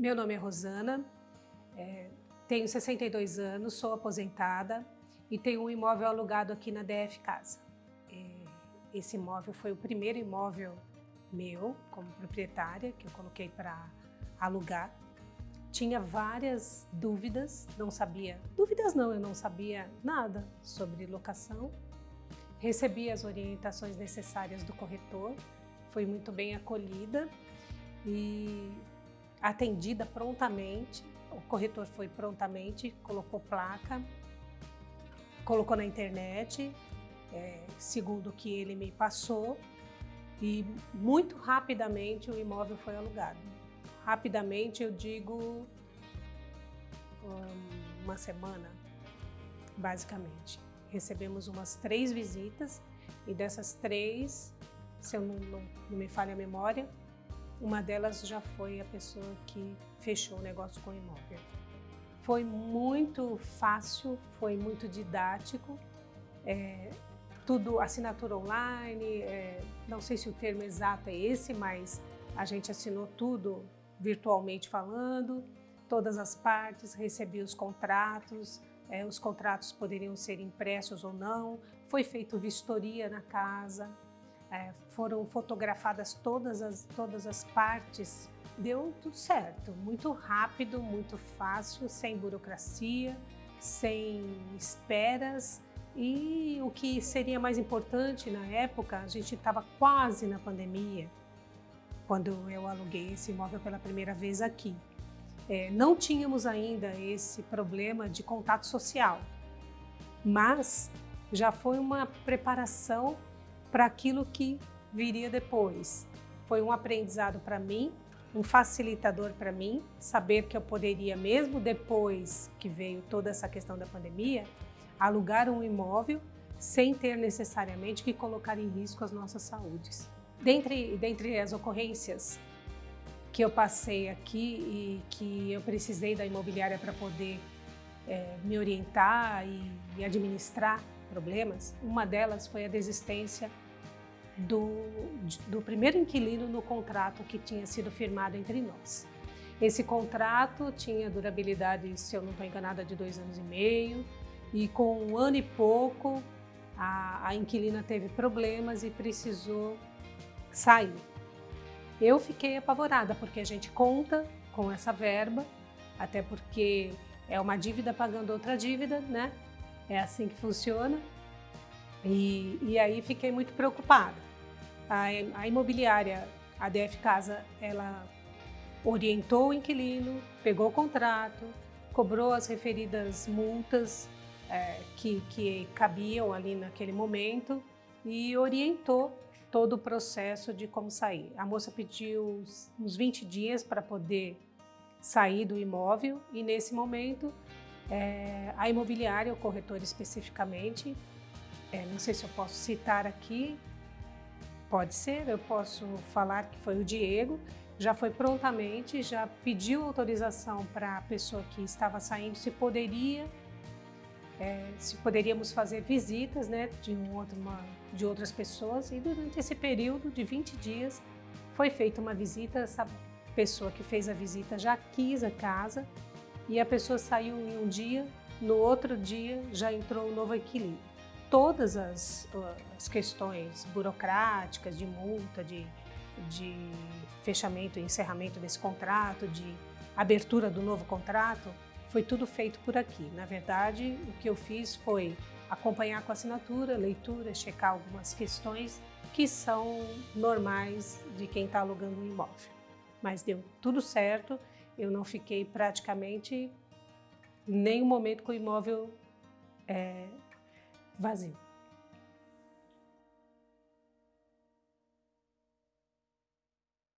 Meu nome é Rosana, é, tenho 62 anos, sou aposentada e tenho um imóvel alugado aqui na DF Casa. É, esse imóvel foi o primeiro imóvel meu, como proprietária, que eu coloquei para alugar. Tinha várias dúvidas, não sabia, dúvidas não, eu não sabia nada sobre locação. Recebi as orientações necessárias do corretor, fui muito bem acolhida e atendida prontamente. O corretor foi prontamente, colocou placa, colocou na internet, é, segundo o que ele me passou, e muito rapidamente o imóvel foi alugado. Rapidamente eu digo uma semana, basicamente. Recebemos umas três visitas e dessas três, se eu não, não, não me falha a memória, uma delas já foi a pessoa que fechou o negócio com o imóvel. Foi muito fácil, foi muito didático, é, tudo assinatura online, é, não sei se o termo exato é esse, mas a gente assinou tudo virtualmente falando, todas as partes, recebi os contratos, é, os contratos poderiam ser impressos ou não, foi feita vistoria na casa, é, foram fotografadas todas as, todas as partes, deu tudo certo, muito rápido, muito fácil, sem burocracia, sem esperas. E o que seria mais importante na época, a gente estava quase na pandemia, quando eu aluguei esse imóvel pela primeira vez aqui. É, não tínhamos ainda esse problema de contato social, mas já foi uma preparação para aquilo que viria depois. Foi um aprendizado para mim, um facilitador para mim, saber que eu poderia, mesmo depois que veio toda essa questão da pandemia, alugar um imóvel sem ter necessariamente que colocar em risco as nossas saúdes. Dentre, dentre as ocorrências que eu passei aqui e que eu precisei da imobiliária para poder é, me orientar e, e administrar problemas, uma delas foi a desistência do, do primeiro inquilino no contrato que tinha sido firmado entre nós. Esse contrato tinha durabilidade, se eu não estou enganada, de dois anos e meio, e com um ano e pouco a, a inquilina teve problemas e precisou sair. Eu fiquei apavorada, porque a gente conta com essa verba, até porque é uma dívida pagando outra dívida, né? É assim que funciona. E, e aí fiquei muito preocupada. A, a imobiliária, a DF Casa, ela orientou o inquilino, pegou o contrato, cobrou as referidas multas é, que, que cabiam ali naquele momento e orientou todo o processo de como sair. A moça pediu uns 20 dias para poder sair do imóvel e nesse momento é, a imobiliária, o corretor especificamente, é, não sei se eu posso citar aqui, pode ser, eu posso falar que foi o Diego, já foi prontamente, já pediu autorização para a pessoa que estava saindo se poderia, é, se poderíamos fazer visitas né, de, um outro, uma, de outras pessoas e durante esse período de 20 dias foi feita uma visita, essa pessoa que fez a visita já quis a casa e a pessoa saiu em um dia, no outro dia já entrou um novo inquilino. Todas as, as questões burocráticas, de multa, de, de fechamento e encerramento desse contrato, de abertura do novo contrato, foi tudo feito por aqui. Na verdade, o que eu fiz foi acompanhar com assinatura, leitura, checar algumas questões que são normais de quem está alugando um imóvel. Mas deu tudo certo eu não fiquei praticamente nenhum momento com o imóvel é, vazio.